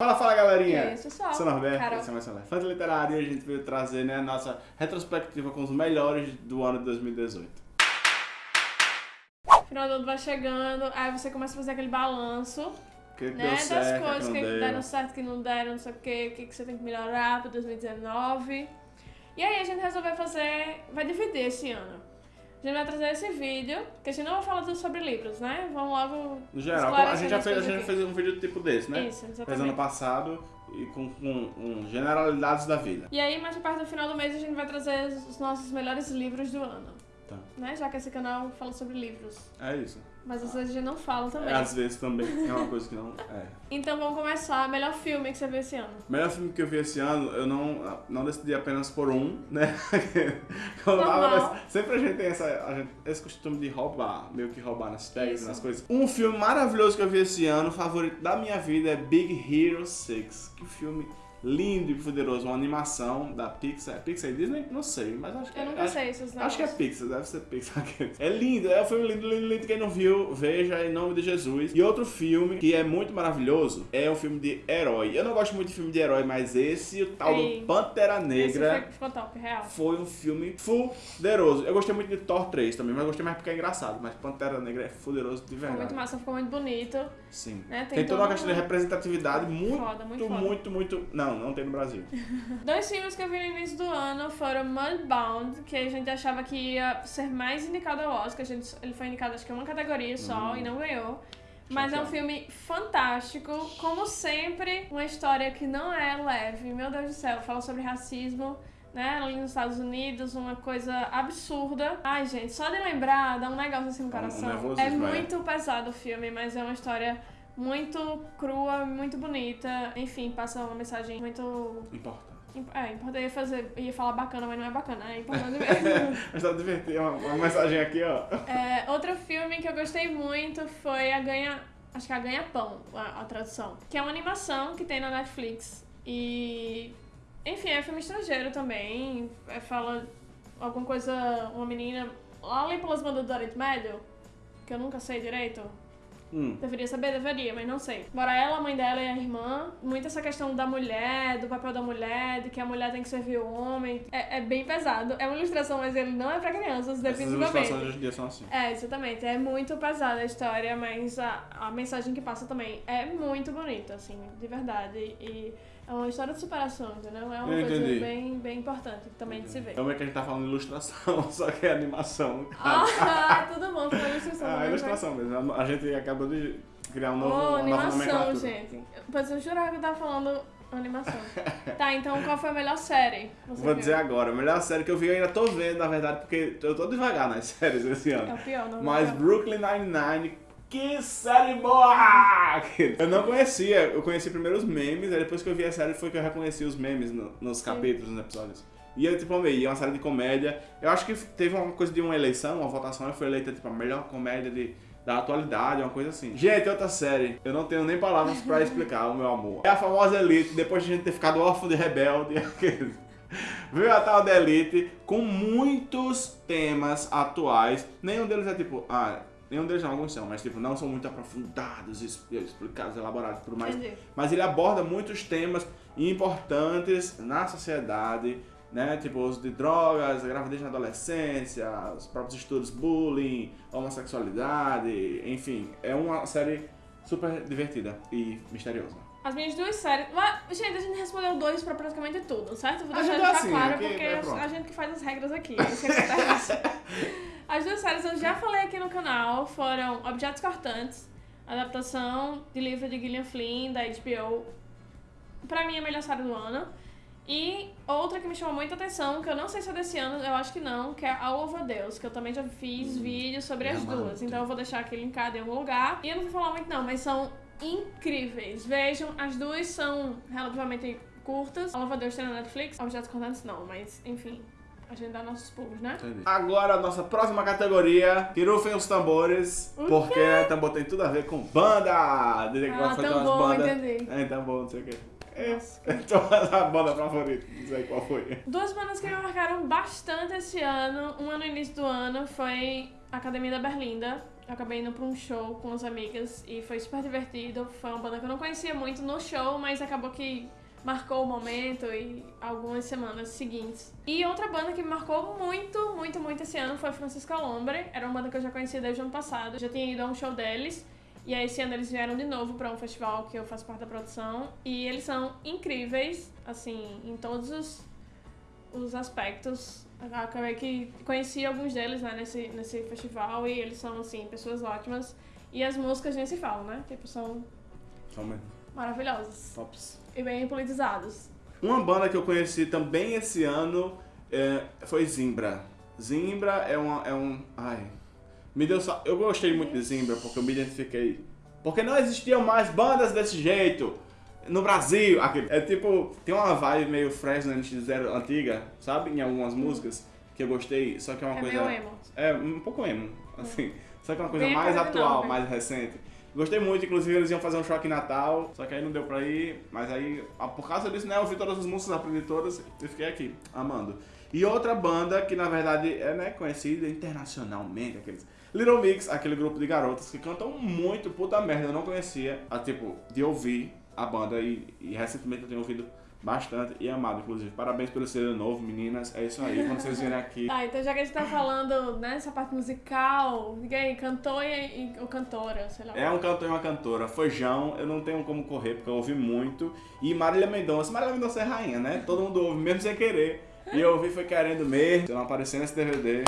Fala, fala galerinha! E aí, pessoal? Sou Norberto, Carol. esse é mais um Elefante Literário e a gente veio trazer né, a nossa retrospectiva com os melhores do ano de 2018. Final do ano vai chegando, aí você começa a fazer aquele balanço, que né? certo, das o coisas que que, deram certo, que não deram, não sei o que, o que, que você tem que melhorar pra 2019. E aí a gente resolveu fazer, vai dividir esse ano. A gente vai trazer esse vídeo, que a gente não vai falar tudo sobre livros, né? Vamos logo No geral, a gente já fez, a gente fez um vídeo tipo desse, né? Isso, Fez exatamente. ano passado e com, com, com generalidades da vida. E aí, mais perto do final do mês, a gente vai trazer os nossos melhores livros do ano. Tá. Né? Já que esse canal fala sobre livros. É isso. Mas às vezes a gente não fala também. É, às vezes também é uma coisa que não. É. Então vamos começar. Melhor filme que você viu esse ano? Melhor filme que eu vi esse ano, eu não, não decidi apenas por um, né? Normal. sempre a gente tem essa, a gente- esse costume de roubar, meio que roubar nas tags, nas coisas. Um filme maravilhoso que eu vi esse ano, favorito da minha vida, é Big Hero 6. Que filme lindo e poderoso, uma animação da Pixar. É Pixar e Disney? Não sei, mas acho que Eu é. nunca acho- sei esses Acho que é. Pixar, deve ser Pixar. É lindo, é um filme lindo, lindo, lindo. Quem não viu, veja em nome de Jesus. E outro filme que é muito maravilhoso é um filme de herói. Eu não gosto muito de filme de herói, mas esse, o tal Ei. do Pantera Negra, foi- ficou top, real. foi um filme fuderoso. Eu gostei muito de Thor 3 também, mas gostei mais porque é engraçado. Mas Pantera Negra é fuderoso de Ficou verdade. muito massa, ficou muito bonito. Sim. Né? Tem, toda uma questão de representatividade muito, Foda, muito muito, foda. muito, Não, não tem no Brasil. Dois filmes que eu vi no início do ano foram Mudbound, que a gente achava que ia ser mais indicado ao Oscar. A gente, ele foi indicado acho que uma categoria só Hum. e não ganhou. Mas é um filme fantástico, como sempre, uma história que não é leve. Meu Deus do céu, fala sobre racismo, né, ali nos Estados Unidos, uma coisa absurda. Ai, gente, só de lembrar dá um negócio assim no um coração. é é. muito pesado o filme, mas é uma história muito crua, muito bonita. Enfim, passa uma mensagem muito Importante. é, importante ia fazer, ia falar bacana, mas não é bacana, é importante mesmo. Mas tá divertido. Uma, uma mensagem aqui, ó. É, outro filme que eu gostei muito foi a Ganha. Acho que é a Ganha Pão, a, a tradução. Que é uma animação que tem na Netflix. E. Enfim, é filme estrangeiro também. É, fala alguma coisa. Uma menina. Lá ali pelas bandas do Oriente Médio, que eu nunca sei direito. Hum. Deveria saber, deveria, mas não sei. Bora ela, a mãe dela e a irmã. Muito essa questão da mulher, do papel da mulher, de que a mulher tem que servir o homem. É, é bem pesado. É uma ilustração, mas ele não é pra crianças, Essas definitivamente. ilustrações hoje em dia são assim. É, exatamente. É muito pesada a história, mas a, a mensagem que passa também é muito bonita, assim, de verdade. E é uma história de superação, entendeu? É uma Eu coisa entendi. bem, bem importante também de se ver. Como é que a gente tá falando de ilustração, só que é animação. Ah, tudo bom, foi ilustração. Ah, é ilustração mesmo. A gente acabou de criar um novo, nova animação, gente. Pois eu jurava que eu tava falando animação. tá, então qual foi a melhor série? Vou viu? dizer agora, a melhor série que eu vi, eu ainda tô vendo, na verdade, porque eu tô devagar nas séries esse É ano. o pior, não Mas é pior. Brooklyn Nine-Nine, que série boa! Eu não conhecia, eu conheci primeiro os memes, aí depois que eu vi a série foi que eu reconheci os memes no- nos capítulos, nos episódios. E eu, tipo, amei, é uma série de comédia. Eu acho que teve uma coisa de uma eleição, uma votação, e foi eleita, tipo, a melhor comédia de, da atualidade, uma coisa assim. Gente, outra série, eu não tenho nem palavras pra explicar o meu amor. É a famosa Elite, depois de a gente ter ficado órfão de rebelde, Veio a tal da Elite com muitos temas atuais. Nenhum deles é tipo, ah, nenhum deles não, alguns são, mas tipo, não são muito aprofundados, explicados, elaborados tudo mais. Entendi. Mas ele aborda muitos temas importantes na sociedade, né? Tipo, uso de drogas, gravidez na adolescência, os próprios estudos bullying, homossexualidade, enfim. É uma série super divertida e misteriosa. As minhas duas séries. Mas, gente, a gente respondeu dois pra praticamente tudo, certo? Vou A deixar gente ficar assim, claro, porque é, a- a gente que faz as regras aqui. as duas séries eu já falei aqui no canal foram Objetos Cortantes, adaptação de livro de Gillian Flynn, da HBO. Pra mim, é a melhor série do ano. E outra que me chamou muita atenção, que eu não sei se é desse ano, eu acho que não, que é A Louva a Deus, que eu também já fiz vídeos sobre é as amado. duas. Então eu vou deixar aqui linkado em algum lugar. E eu não vou falar muito não, mas são incríveis. Vejam, as duas são relativamente curtas. A Louva a Deus tem na Netflix, Objetos Cortantes não, mas enfim, a gente dá nossos pulos, né? Agora, a nossa próxima categoria, que rufem os tambores, O porque né, tambor tem tudo a ver com banda. Dizer que Ah, tão umas bom, bandas. entendi. É, tambor, não sei o quê. É, Nossa. então, a banda favorita, não sei qual foi. Duas bandas que me marcaram bastante esse ano, uma no início do ano foi Academia da Berlinda, eu acabei indo pra um show com as amigas e foi super divertido. Foi uma banda que eu não conhecia muito no show, mas acabou que marcou o momento e algumas semanas seguintes. E outra banda que me marcou muito, muito, muito esse ano foi Francisco Lombre. Era uma banda que eu já conhecia desde o ano passado. Já tinha ido a um show deles. E aí esse ano eles vieram de novo para um festival que eu faço parte da produção. E eles são incríveis, assim, em todos os, os aspectos. Acabei que conheci alguns deles né, nesse, nesse festival e eles são, assim, pessoas ótimas. E as músicas nem se falam, né? Tipo, são Só mesmo. Maravilhosas. Tops. E bem politizados. Uma banda que eu conheci também esse ano é, foi Zimbra. Zimbra é, uma, é um. Ai. Me deu só. Eu gostei muito de Zimbra porque eu me identifiquei. Porque não existiam mais bandas desse jeito no Brasil. Aquele, é tipo. Tem uma vibe meio Fresno NX0 antiga, sabe? Em algumas músicas que eu gostei. Só que é uma é coisa. meio emo. É, um pouco emo, assim. Só que é uma coisa Bem mais atual, nova. mais recente. Gostei muito, inclusive eles iam fazer um em Natal, só que aí não deu pra ir, mas aí, ah, por causa disso, né, eu ouvi todas as músicas, aprendi todas e fiquei aqui, amando. E outra banda que, na verdade, é né, conhecida internacionalmente, aqueles Little Mix, aquele grupo de garotas que cantam muito, puta merda, eu não conhecia, a, tipo, de ouvir a banda e, e recentemente eu tenho ouvido bastante e amado, inclusive. Parabéns pelo CD novo, meninas, é isso aí, quando vocês virem aqui... Tá, então já que a gente tá falando nessa parte musical, diga aí, cantor e, ou cantora, sei lá. É um cantor e uma cantora. Feijão, eu não tenho como correr, porque eu ouvi muito. E Marília Mendonça. Marília Mendonça é rainha, né? Todo mundo ouve, mesmo sem querer. E eu ouvi foi querendo mesmo. Se eu não aparecer nesse DVD.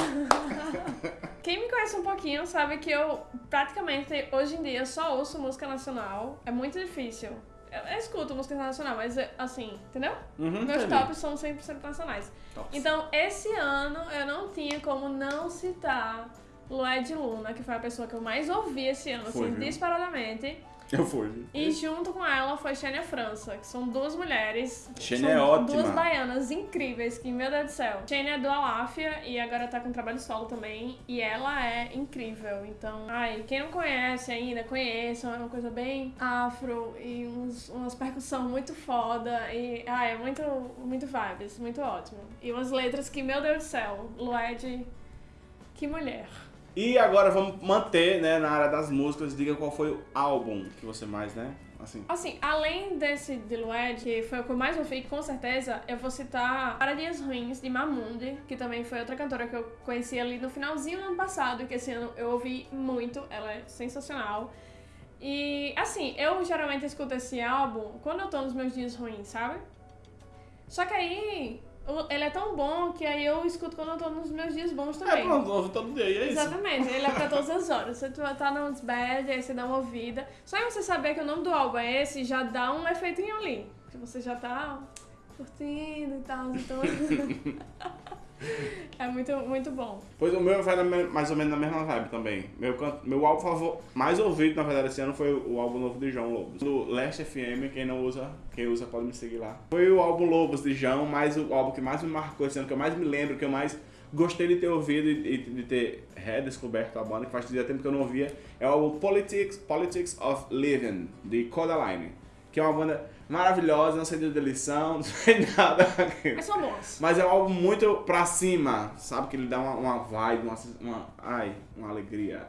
Quem me conhece um pouquinho sabe que eu praticamente hoje em dia só ouço música nacional. É muito difícil. Eu, eu escuto música nacional, mas assim, entendeu? Uhum, Meus tops são 100% nacionais. Tops. Então, esse ano eu não tinha como não citar Lued Luna, que foi a pessoa que eu mais ouvi esse ano, Foi, assim, viu? disparadamente. Eu fui. E junto com ela foi Xênia França, que são duas mulheres. Xênia são é ótima. Duas baianas incríveis, que, meu Deus do céu. Xênia é do Aláfia e agora tá com trabalho solo também. E ela é incrível. Então, ai, quem não conhece ainda, conheçam. É uma coisa bem afro e uns, umas percussão muito foda. E, ai, é muito, muito vibes, muito ótimo. E umas letras que, meu Deus do céu, Lued, que mulher. E agora vamos manter, né, na área das músicas. Diga qual foi o álbum que você mais, né? Assim. Assim, além desse de Lued, que foi o que eu mais ouvi, com certeza, eu vou citar Para Dias Ruins, de Mamundi, que também foi outra cantora que eu conheci ali no finalzinho do ano passado, que esse ano eu ouvi muito, ela é sensacional. E, assim, eu geralmente escuto esse álbum quando eu tô nos meus dias ruins, sabe? Só que aí, ele é tão bom que aí eu escuto quando eu tô nos meus dias bons também. É, pronto, ouve todo dia, e é isso. Exatamente, ele é pra todas as horas. Você tu tá nos bad, aí você dá uma ouvida. Só em você saber que o nome do álbum é esse, já dá um efeitinho ali. Que você já tá curtindo e tal, então... é muito, muito bom. Pois o meu vai na mais ou menos na mesma vibe também. Meu, meu álbum favor, mais ouvido, na verdade, esse ano foi o álbum novo de João Lobos. Do Leste FM, quem não usa, quem usa pode me seguir lá. Foi o álbum Lobos de João, mas o álbum que mais me marcou esse ano, que eu mais me lembro, que eu mais gostei de ter ouvido e de ter redescoberto a banda, que fazia tempo que eu não ouvia, é o álbum Politics, Politics of Living, de Codaline. Que é uma banda maravilhosa, não sei de lição, não sei nada. Mas são bons. Mas é um álbum muito pra cima, sabe? Que ele dá uma, uma vibe, uma, uma, ai, uma alegria,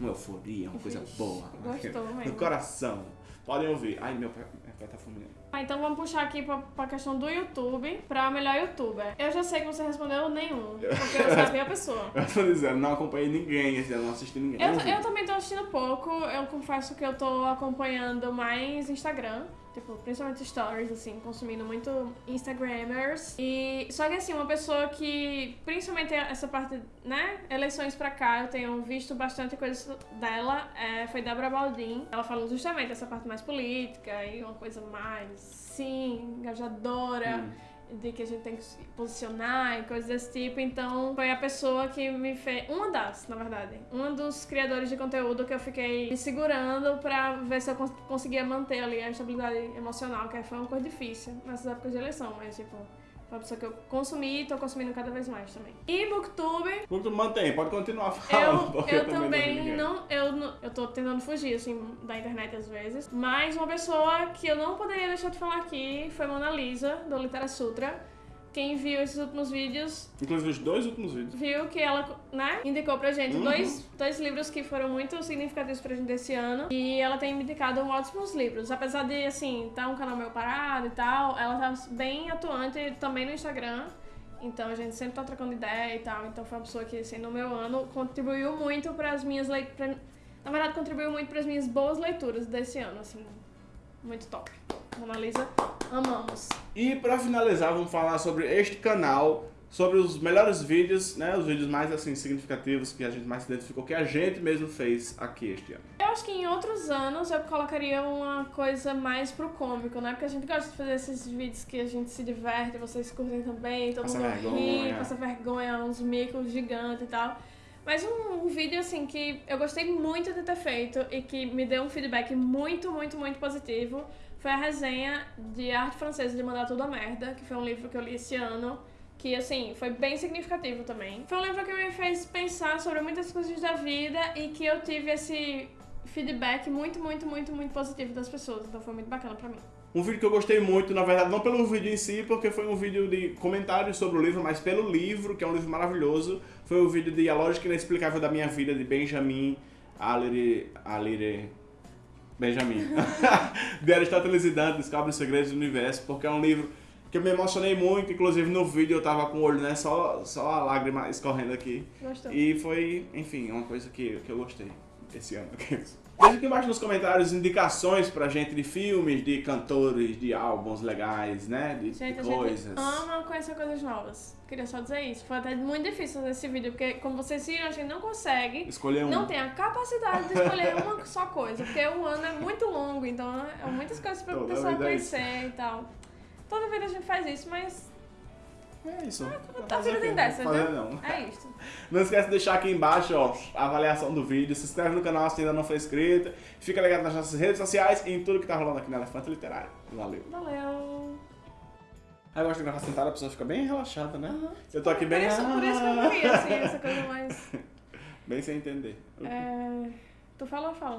uma euforia, uma coisa boa. gostou No mesmo. coração. Podem ouvir. Ai, meu pai, meu pai tá fumando. Ah, então vamos puxar aqui pra, pra questão do YouTube, pra melhor youtuber. Eu já sei que você respondeu nenhum, porque eu sabia a pessoa. Eu tô dizendo, não acompanhei ninguém esse ano, não assisti ninguém. Eu, eu também tô assistindo pouco, eu confesso que eu tô acompanhando mais Instagram, tipo, principalmente stories, assim, consumindo muito Instagrammers. E só que assim, uma pessoa que, principalmente essa parte, né, eleições pra cá, eu tenho visto bastante coisa dela, é, foi Débora Baldin. Ela falou justamente essa parte mais política e uma coisa mais, sim, engajadora Hum. De que a gente tem que se posicionar e coisas desse tipo. Então, foi a pessoa que me fez. Uma das, na verdade. Um dos criadores de conteúdo que eu fiquei me segurando pra ver se eu cons- conseguia manter ali a estabilidade emocional, que foi uma coisa difícil nessas épocas de eleição, mas, tipo. Uma pessoa que eu consumi e tô consumindo cada vez mais também. E Booktube, Muito mantém, pode continuar falando. eu, eu também também não. Eu, não- eu tô tentando fugir, assim, da internet às vezes. Mas uma pessoa que eu não poderia deixar de falar aqui foi Mona Lisa, do Litera Sutra. Quem viu esses últimos vídeos Inclusive os dois últimos vídeos. viu que ela, né, indicou pra gente Uhum. dois, dois livros que foram muito significativos pra gente esse ano. E ela tem me indicado ótimos livros. Apesar de, assim, tá um canal meio parado e tal, ela tá bem atuante também no Instagram. Então a gente sempre tá trocando ideia e tal. Então foi uma pessoa que, assim, no meu ano contribuiu muito pras minhas leituras. Na verdade, contribuiu muito pras minhas boas leituras desse ano, assim. Muito top. Mona Lisa, amamos. E pra finalizar, vamos falar sobre este canal, sobre os melhores vídeos, né? Os vídeos mais assim significativos que a gente mais se identificou, que a gente mesmo fez aqui este ano. Eu acho que em outros anos eu colocaria uma coisa mais pro cômico, né? Porque a gente gosta de fazer esses vídeos que a gente se diverte, vocês curtem também, todo Passa mundo ri, vergonha. passa vergonha, uns micos gigantes e tal. Mas um, um vídeo, assim, que eu gostei muito de ter feito e que me deu um feedback muito, muito, muito positivo foi a resenha de Arte Francesa de Mandar Tudo a Merda, que foi um livro que eu li esse ano. Que, assim, foi bem significativo também. Foi um livro que me fez pensar sobre muitas coisas da vida e que eu tive esse feedback muito, muito, muito, muito positivo das pessoas. Então foi muito bacana pra mim. Um vídeo que eu gostei muito, na verdade, não pelo vídeo em si, porque foi um vídeo de comentários sobre o livro, mas pelo livro, que é um livro maravilhoso, foi o vídeo de A Lógica Inexplicável da Minha Vida, de Benjamin Alire... Alire... Benjamin. de Aristóteles e Dante, Descobre os Segredos do Universo, porque é um livro que eu me emocionei muito, inclusive no vídeo eu tava com o olho, né, só, só a lágrima escorrendo aqui. Gostou? E foi, enfim, uma coisa que, que eu gostei esse ano. Deixa aqui embaixo nos comentários indicações pra gente de filmes, de cantores, de álbuns legais, né? De, Gente, a de gente coisas. ama conhecer coisas novas. Queria só dizer isso. Foi até muito difícil fazer esse vídeo, porque como vocês viram, a gente não consegue, Escolher um. não tem a capacidade de escolher uma só coisa, porque o ano é muito longo, então é muitas coisas pra Toda pessoa é conhecer e tal. Toda vida a gente faz isso, mas É isso. a vida tem dessas, Fazer né? não. É isso. Não esquece de deixar aqui embaixo ó, a avaliação do vídeo, se inscreve no canal se ainda não for inscrito, fica ligado nas nossas redes sociais e em tudo que tá rolando aqui na Elefante Literário. Valeu. Valeu. Aí eu gosto de gravar sentada, a pessoa fica bem relaxada, né? Aham. Eu tô aqui bem... Por isso, por isso que eu queria, assim, essa coisa mais. Bem sem entender. É... Tu fala ou fala?